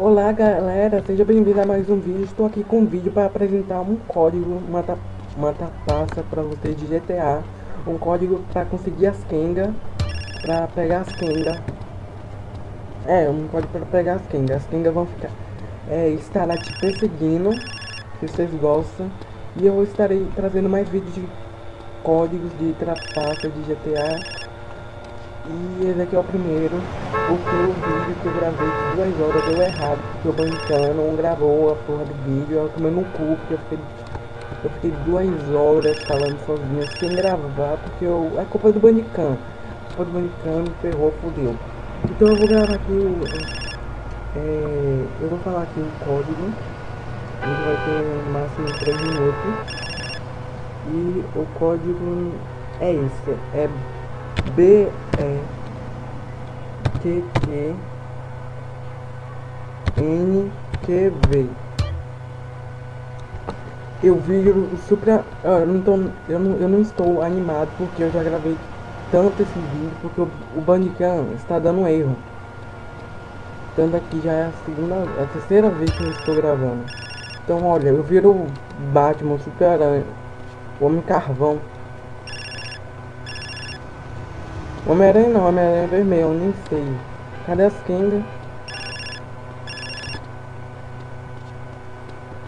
Olá galera, seja bem-vindo a mais um vídeo. Estou aqui com um vídeo para apresentar um código mata, mata passa para vocês de GTA. Um código para conseguir as Kenga, para pegar as Kenga. É, um código para pegar as Kenga. As Kenga vão ficar, é, estará te perseguindo, se vocês gostam. E eu estarei trazendo mais vídeos de códigos de trapaça de GTA e esse aqui é o primeiro, porque o vídeo que eu gravei de duas horas deu errado, porque o Bancano não gravou a porra do vídeo, eu tomei no cu, porque eu fiquei, eu fiquei duas horas falando sozinho, sem gravar, porque eu, é culpa do Bandicam, culpa do Bandicam me ferrou, fodeu. Então eu vou gravar aqui, é, eu vou falar aqui o código, ele vai ter no máximo 3 minutos, e o código é esse, é B E Q Q N Q V. Eu vi o super eu não tô eu não, eu não estou animado porque eu já gravei tanto esse vídeo porque o, o Bandicam está dando erro. Tanto aqui já é a segunda a terceira vez que eu estou gravando. Então olha eu viro Batman Super Aranha Homem Carvão Homem-Aranha não, Homem-Aranha é vermelho, nem sei. Cadê as Kenga?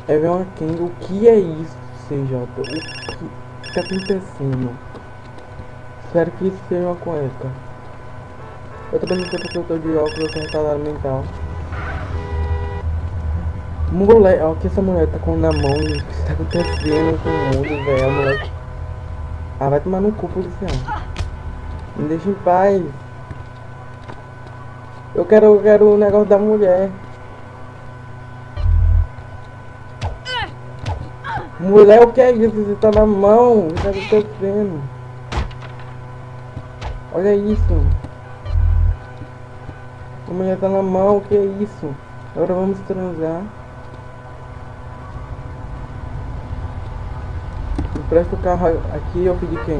É ver uma Kenga, o que é isso, CJ? O que está acontecendo? Espero que isso seja uma cueca. Eu tô pensando porque eu tô de óculos, eu retardado mental. Mulher, ó, que essa mulher tá com na mão, o que está acontecendo com o mundo, velho, moleque. Ah, vai tomar no cu, policial. Me deixa em paz. Eu quero, eu quero o negócio da mulher. Mulher, o que é isso? Você tá na mão. O que tá acontecendo? Olha isso. A mulher tá na mão. O que é isso? Agora vamos transar. Empresta o carro aqui, eu pedi quem,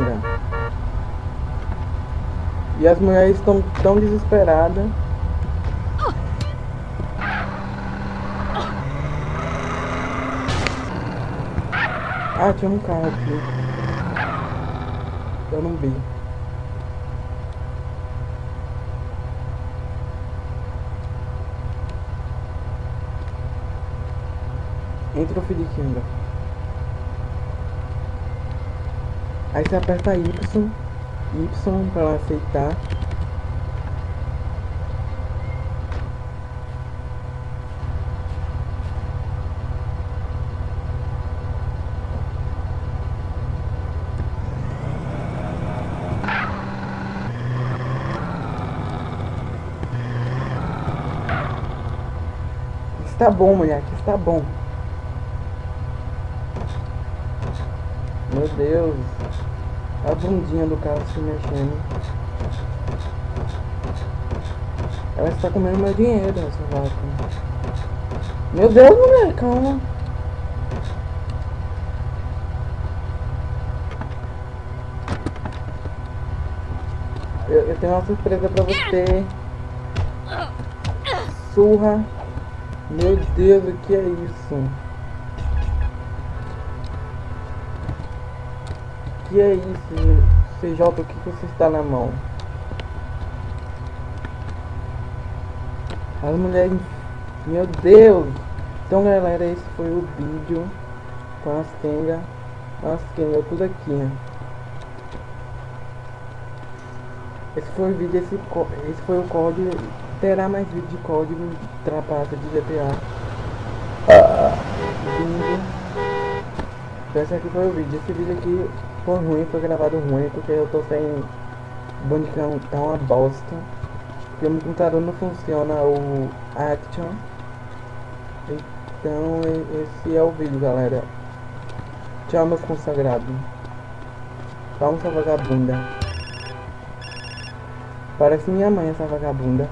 e as mulheres estão tão desesperadas. Ah, tinha um carro aqui. Eu não vi. Entra o Filiquinga. Aí você aperta Y. Y para aceitar. Está bom, mulher, está bom. Meu Deus. A bundinha do cara se mexendo. Ela está comendo meu dinheiro, essa vaca. Meu Deus, mulher, calma. Eu, eu tenho uma surpresa pra você. Surra. Meu Deus, o que é isso? Que é isso, CJ? O que você está na mão? As mulheres... Meu Deus! Então, galera, esse foi o vídeo com as Kenga. As Kenga, tudo aqui, Esse foi o vídeo, esse, esse foi o código. Terá mais vídeo de código trapaça de GTA. Esse aqui foi o vídeo. Esse vídeo aqui foi ruim, foi gravado ruim, porque eu tô sem Bandicam, tá uma bosta. Porque o meu computador não funciona o Action. Então esse é o vídeo, galera. Tchau, meus consagrados. Vamos, essa vagabunda. Parece minha mãe, essa vagabunda.